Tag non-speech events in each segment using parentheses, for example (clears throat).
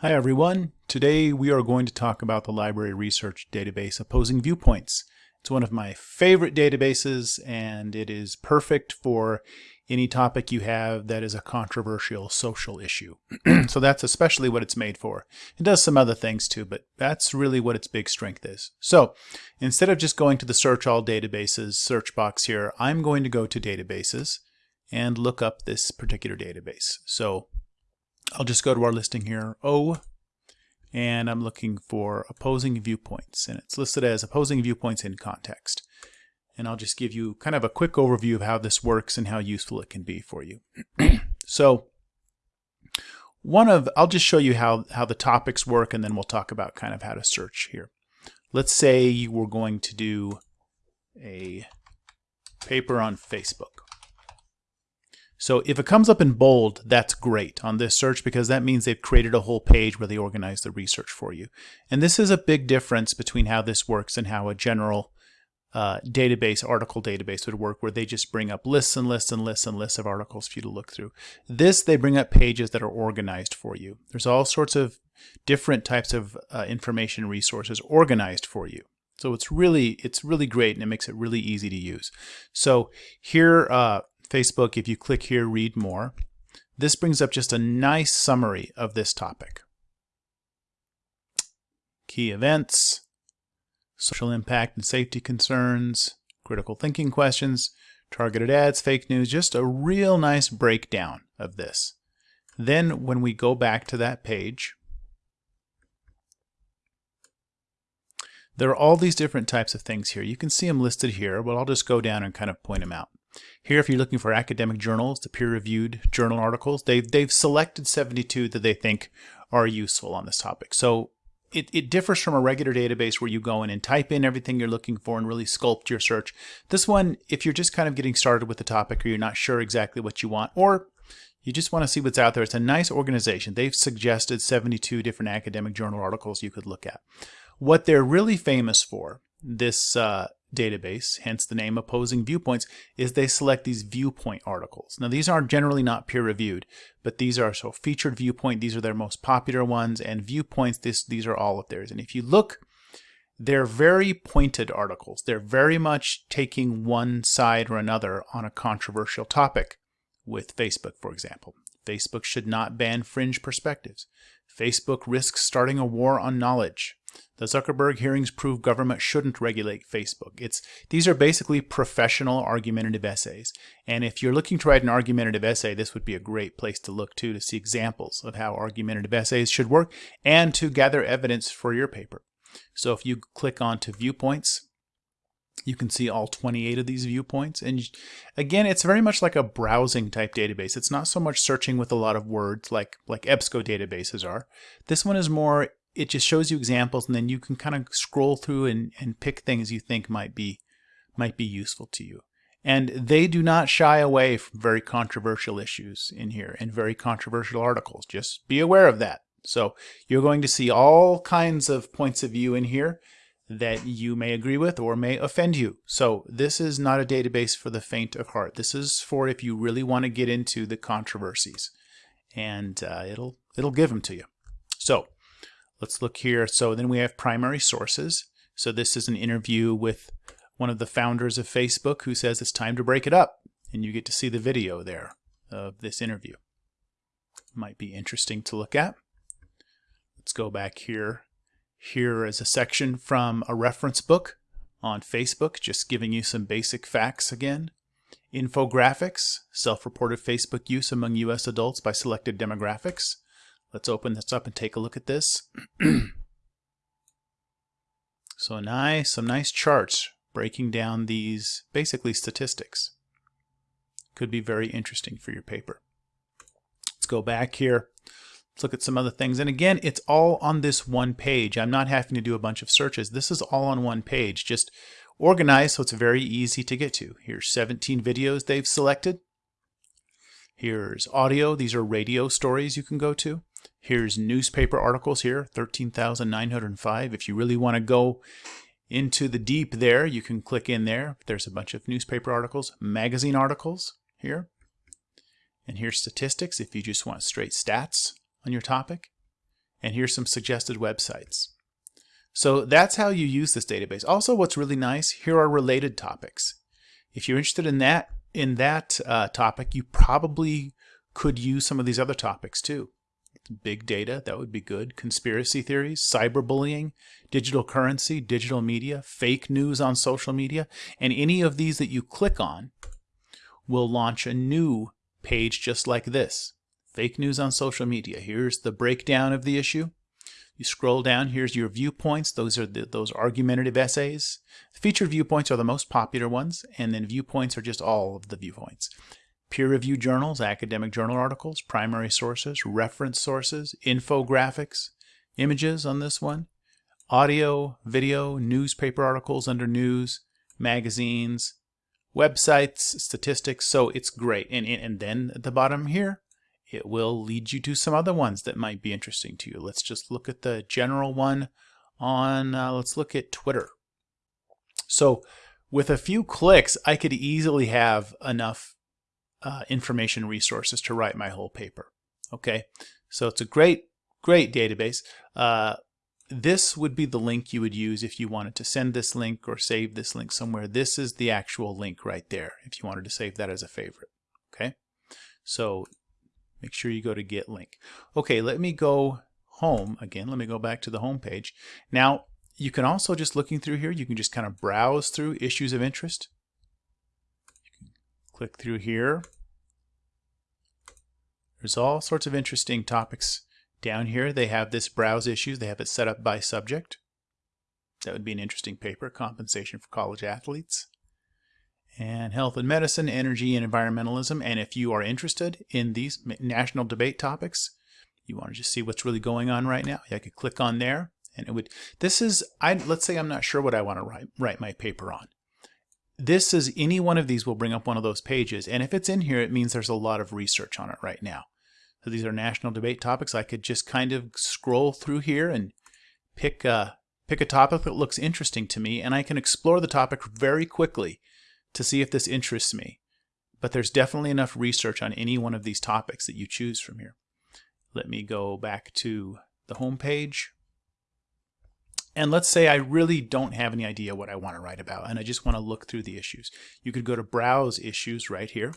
Hi everyone. Today we are going to talk about the library research database Opposing Viewpoints. It's one of my favorite databases and it is perfect for any topic you have that is a controversial social issue. (clears throat) so that's especially what it's made for. It does some other things too, but that's really what its big strength is. So instead of just going to the search all databases search box here, I'm going to go to databases and look up this particular database. So I'll just go to our listing here, O, and I'm looking for opposing viewpoints. And it's listed as opposing viewpoints in context. And I'll just give you kind of a quick overview of how this works and how useful it can be for you. (clears throat) so one of, I'll just show you how, how the topics work and then we'll talk about kind of how to search here. Let's say you were going to do a paper on Facebook. So if it comes up in bold, that's great on this search because that means they've created a whole page where they organize the research for you. And this is a big difference between how this works and how a general uh, database, article database would work where they just bring up lists and lists and lists and lists of articles for you to look through. This, they bring up pages that are organized for you. There's all sorts of different types of uh, information resources organized for you. So it's really, it's really great and it makes it really easy to use. So here, uh, Facebook, if you click here, read more, this brings up just a nice summary of this topic. Key events, social impact and safety concerns, critical thinking questions, targeted ads, fake news, just a real nice breakdown of this. Then when we go back to that page, there are all these different types of things here. You can see them listed here, but I'll just go down and kind of point them out. Here, if you're looking for academic journals, the peer-reviewed journal articles, they've, they've selected 72 that they think are useful on this topic. So it, it differs from a regular database where you go in and type in everything you're looking for and really sculpt your search. This one, if you're just kind of getting started with the topic or you're not sure exactly what you want, or you just want to see what's out there, it's a nice organization. They've suggested 72 different academic journal articles you could look at. What they're really famous for, this uh, database, hence the name opposing viewpoints, is they select these viewpoint articles. Now these are generally not peer reviewed, but these are so featured viewpoint, these are their most popular ones, and viewpoints, this, these are all of theirs. And if you look, they're very pointed articles. They're very much taking one side or another on a controversial topic with Facebook, for example. Facebook should not ban fringe perspectives. Facebook risks starting a war on knowledge. The Zuckerberg hearings prove government shouldn't regulate Facebook. It's These are basically professional argumentative essays. And if you're looking to write an argumentative essay, this would be a great place to look to to see examples of how argumentative essays should work and to gather evidence for your paper. So if you click on to viewpoints, you can see all 28 of these viewpoints. And again, it's very much like a browsing type database. It's not so much searching with a lot of words like, like EBSCO databases are. This one is more it just shows you examples and then you can kind of scroll through and, and pick things you think might be might be useful to you. And they do not shy away from very controversial issues in here and very controversial articles. Just be aware of that. So you're going to see all kinds of points of view in here that you may agree with or may offend you. So this is not a database for the faint of heart. This is for if you really want to get into the controversies. And uh, it'll it'll give them to you. So Let's look here. So then we have primary sources. So this is an interview with one of the founders of Facebook who says it's time to break it up. And you get to see the video there of this interview. Might be interesting to look at. Let's go back here. Here is a section from a reference book on Facebook, just giving you some basic facts again. Infographics, self-reported Facebook use among U.S. adults by selected demographics. Let's open this up and take a look at this. (clears throat) so nice, some nice charts breaking down these basically statistics. Could be very interesting for your paper. Let's go back here. Let's look at some other things. And again, it's all on this one page. I'm not having to do a bunch of searches. This is all on one page, just organized so it's very easy to get to. Here's 17 videos they've selected. Here's audio. These are radio stories you can go to. Here's newspaper articles here, 13,905. If you really want to go into the deep there, you can click in there. There's a bunch of newspaper articles, magazine articles here. And here's statistics if you just want straight stats on your topic. And here's some suggested websites. So that's how you use this database. Also, what's really nice, here are related topics. If you're interested in that, in that uh, topic, you probably could use some of these other topics too. Big data, that would be good. Conspiracy theories, cyberbullying, digital currency, digital media, fake news on social media, and any of these that you click on will launch a new page just like this. Fake news on social media. Here's the breakdown of the issue. You scroll down, here's your viewpoints. Those are the, those argumentative essays. Featured viewpoints are the most popular ones, and then viewpoints are just all of the viewpoints. Peer-reviewed journals, academic journal articles, primary sources, reference sources, infographics, images on this one, audio, video, newspaper articles under news, magazines, websites, statistics. So it's great. And, and then at the bottom here, it will lead you to some other ones that might be interesting to you. Let's just look at the general one on, uh, let's look at Twitter. So with a few clicks, I could easily have enough uh, information resources to write my whole paper. Okay, so it's a great, great database. Uh, this would be the link you would use if you wanted to send this link or save this link somewhere. This is the actual link right there if you wanted to save that as a favorite. Okay, so Make sure you go to get link. Okay, let me go home again. Let me go back to the home page. Now, you can also just looking through here, you can just kind of browse through issues of interest. Click through here. There's all sorts of interesting topics down here. They have this browse issues. They have it set up by subject. That would be an interesting paper, compensation for college athletes and health and medicine, energy and environmentalism. And if you are interested in these national debate topics, you want to just see what's really going on right now, I could click on there and it would, this is, I let's say I'm not sure what I want to write, write my paper on. This is, any one of these will bring up one of those pages. And if it's in here, it means there's a lot of research on it right now. So these are national debate topics. I could just kind of scroll through here and pick a, pick a topic that looks interesting to me and I can explore the topic very quickly to see if this interests me. But there's definitely enough research on any one of these topics that you choose from here. Let me go back to the home page. And let's say I really don't have any idea what I want to write about and I just want to look through the issues. You could go to Browse Issues right here.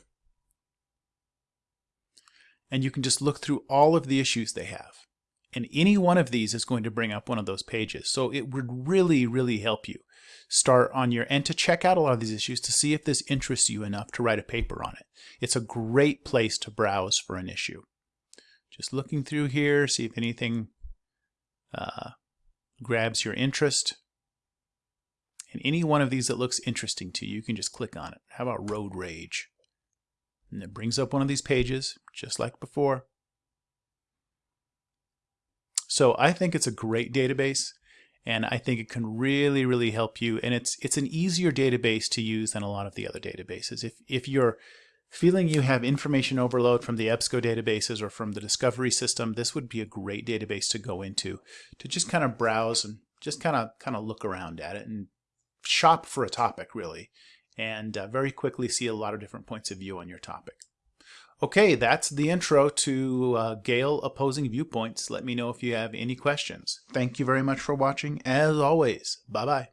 And you can just look through all of the issues they have. And any one of these is going to bring up one of those pages. So it would really, really help you start on your and to check out a lot of these issues to see if this interests you enough to write a paper on it. It's a great place to browse for an issue. Just looking through here, see if anything uh, grabs your interest. And any one of these that looks interesting to you, you can just click on it. How about road rage? And it brings up one of these pages, just like before. So I think it's a great database and I think it can really, really help you. And it's it's an easier database to use than a lot of the other databases. If if you're feeling you have information overload from the EBSCO databases or from the Discovery system, this would be a great database to go into to just kind of browse and just kind of kind of look around at it and shop for a topic really, and uh, very quickly see a lot of different points of view on your topic. Okay, that's the intro to uh, Gale Opposing Viewpoints. Let me know if you have any questions. Thank you very much for watching. As always, bye-bye.